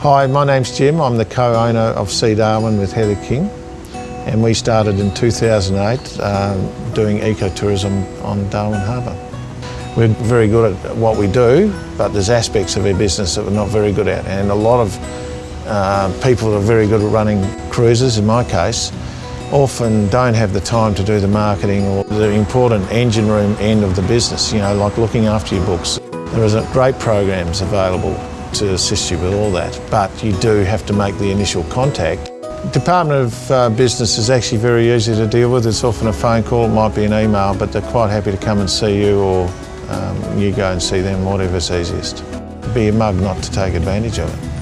Hi, my name's Jim. I'm the co-owner of Sea Darwin with Heather King. And we started in 2008 um, doing ecotourism on Darwin Harbour. We're very good at what we do, but there's aspects of our business that we're not very good at. And a lot of uh, people that are very good at running cruises, in my case, often don't have the time to do the marketing or the important engine room end of the business, you know, like looking after your books. There are great programs available to assist you with all that, but you do have to make the initial contact. Department of uh, Business is actually very easy to deal with. It's often a phone call, it might be an email, but they're quite happy to come and see you or um, you go and see them, whatever's easiest. Be a mug not to take advantage of it.